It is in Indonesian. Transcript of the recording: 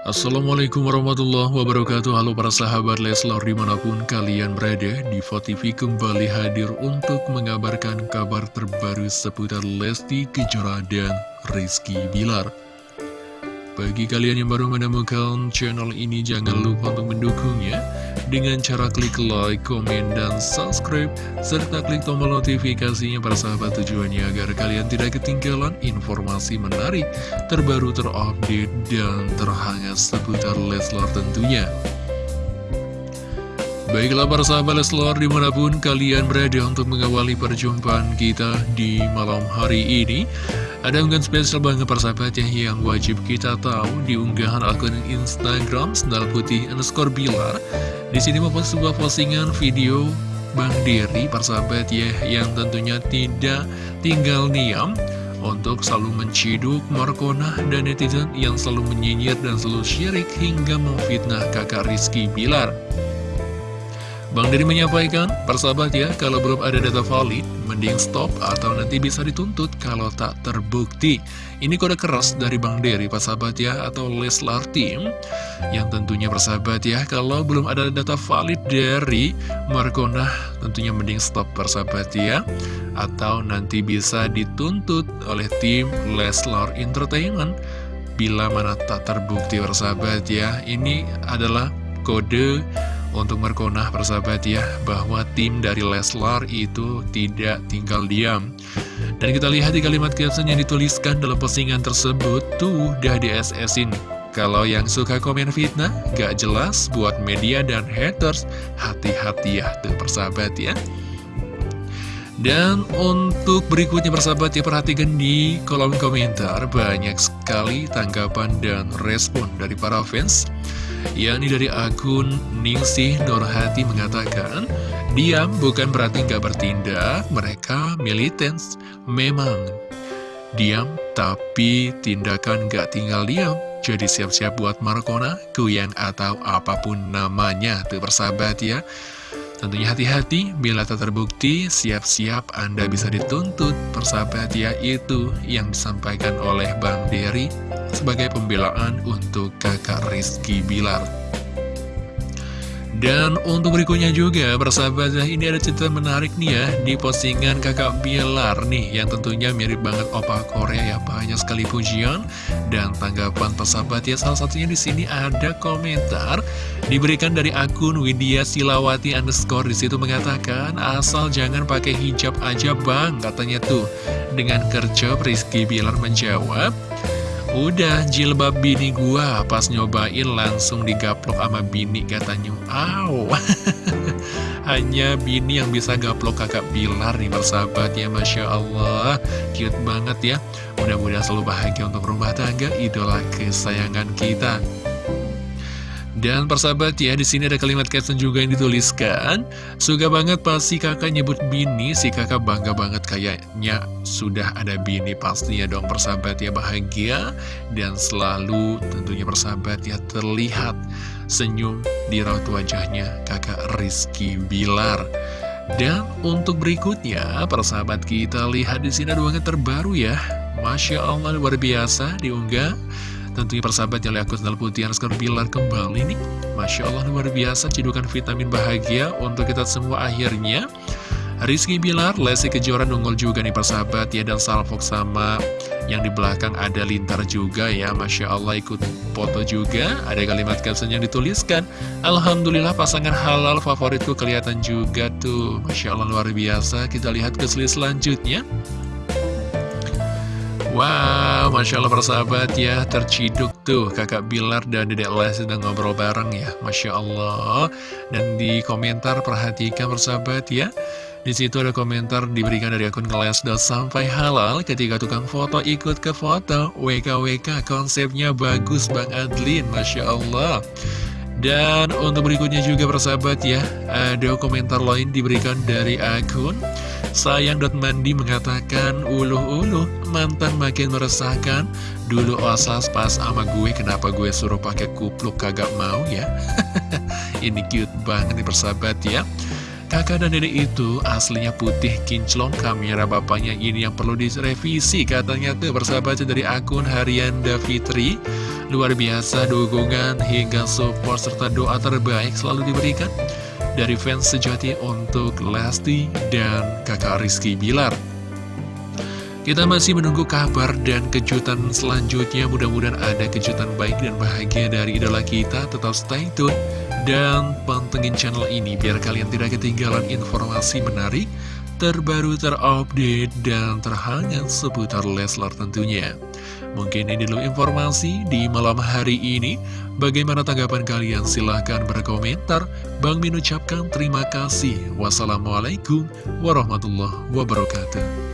Assalamualaikum warahmatullahi wabarakatuh. Halo para sahabat Leslar di mana pun kalian berada Diva TV kembali hadir untuk mengabarkan kabar terbaru seputar Lesti Kejora dan Rizky Bilar bagi kalian yang baru menemukan channel ini, jangan lupa untuk mendukungnya dengan cara klik like, komen, dan subscribe, serta klik tombol notifikasinya para sahabat tujuannya agar kalian tidak ketinggalan informasi menarik, terbaru, terupdate, dan terhangat seputar Leslar tentunya. Baiklah para sahabat Leslar di mana pun kalian berada untuk mengawali perjumpaan kita di malam hari ini ada unggahan spesial banget persahabat ya yang wajib kita tahu di unggahan akun Instagram Sendal Putih underscore Bilar. Di sini membuat sebuah postingan video Bang Diri persahabat ya yang tentunya tidak tinggal diam untuk selalu menciduk Markona dan netizen yang selalu menyinyir dan selalu syirik hingga memfitnah kakak Rizky Bilar. Bang Diri menyampaikan, persahabat ya, kalau belum ada data valid, mending stop atau nanti bisa dituntut kalau tak terbukti. Ini kode keras dari Bang Diri, persahabat ya, atau Leslar Team, yang tentunya persahabat ya, kalau belum ada data valid dari Markona, tentunya mending stop persahabat ya, atau nanti bisa dituntut oleh tim Leslar Entertainment, bila mana tak terbukti persahabat ya, ini adalah kode untuk merkonah persahabat ya bahwa tim dari Leslar itu tidak tinggal diam. Dan kita lihat di kalimat caption yang dituliskan dalam postingan tersebut tuh udah di SS-in kalau yang suka komen fitnah gak jelas buat media dan haters. Hati-hati ya tuh persahabat ya. Dan untuk berikutnya persahabat ya perhatikan di kolom komentar. Banyak sekali tanggapan dan respon dari para fans yakni dari akun Ningsih Nurhati mengatakan, Diam bukan berarti nggak bertindak, mereka militens. Memang diam, tapi tindakan nggak tinggal diam. Jadi siap-siap buat Markona, Kuyang atau apa pun namanya, tuh persahabat ya. Tentunya hati-hati, bila tak terbukti, siap-siap Anda bisa dituntut. Persahabat ya, itu yang disampaikan oleh Bang Dery sebagai pembelaan untuk kakak Rizky Bilar. Dan untuk berikutnya juga, persahabat ya, ini ada cerita menarik nih ya, di postingan kakak Bilar nih, yang tentunya mirip banget opa Korea ya, banyak sekali pujian dan tanggapan persahabat ya, salah satunya di sini ada komentar diberikan dari akun Widya Silawati underscore di situ mengatakan, asal jangan pakai hijab aja bang, katanya tuh. Dengan kerja Rizky Bilar menjawab, Udah jilbab bini gua pas nyobain langsung digaplok sama bini katanya. Aw Hanya bini yang bisa gaplok kakak Bilar nih bersahabat ya Masya Allah. Cute banget ya. Mudah-mudahan selalu bahagia untuk rumah tangga Idola kesayangan kita dan persahabat ya, di sini ada kalimat caption juga yang dituliskan. Suka banget pas si kakak nyebut bini, si kakak bangga banget kayaknya sudah ada bini pastinya dong persahabat ya bahagia. Dan selalu tentunya persahabat ya terlihat senyum di raut wajahnya kakak Rizky Bilar. Dan untuk berikutnya, persahabat kita lihat di sini ada banget terbaru ya. Masya Allah luar biasa diunggah Tentunya persahabat yang akun Sendal Putih Anskar Bilar kembali nih Masya Allah luar biasa cedukan vitamin bahagia untuk kita semua akhirnya. Rizky Bilar, Lesi Kejora nunggu juga nih persahabat ya Dan salvok sama yang di belakang ada lintar juga ya Masya Allah ikut foto juga. Ada kalimat caption yang dituliskan Alhamdulillah pasangan halal favoritku kelihatan juga tuh. Masya Allah luar biasa Kita lihat ke selanjutnya Wow, Masya Allah persahabat ya, terciduk tuh kakak Bilar dan dedek Les sedang ngobrol bareng ya, Masya Allah. Dan di komentar perhatikan persahabat ya, di situ ada komentar diberikan dari akun kelas sampai halal ketika tukang foto ikut ke foto, WKWK konsepnya bagus Bang Adlin, Masya Allah. Dan untuk berikutnya juga persahabat ya, ada komentar lain diberikan dari akun Sayang.mandi mengatakan, uluh-uluh, mantan makin meresahkan. Dulu osas pas sama gue, kenapa gue suruh pakai kupluk kagak mau ya? Ini cute banget nih persahabat ya. Kakak dan dedek itu aslinya putih kinclong kamera bapaknya ini yang perlu direvisi katanya tuh bersahabat dari akun harian Davitri Luar biasa dukungan hingga support serta doa terbaik selalu diberikan dari fans sejati untuk Lesti dan kakak Rizky Bilar. Kita masih menunggu kabar dan kejutan selanjutnya. Mudah-mudahan ada kejutan baik dan bahagia dari idola kita. Tetap stay tune dan pantengin channel ini biar kalian tidak ketinggalan informasi menarik, terbaru, terupdate, dan terhangat seputar Leslar tentunya. Mungkin ini dulu informasi di malam hari ini. Bagaimana tanggapan kalian? Silahkan berkomentar. Bang Min ucapkan terima kasih. Wassalamualaikum warahmatullahi wabarakatuh.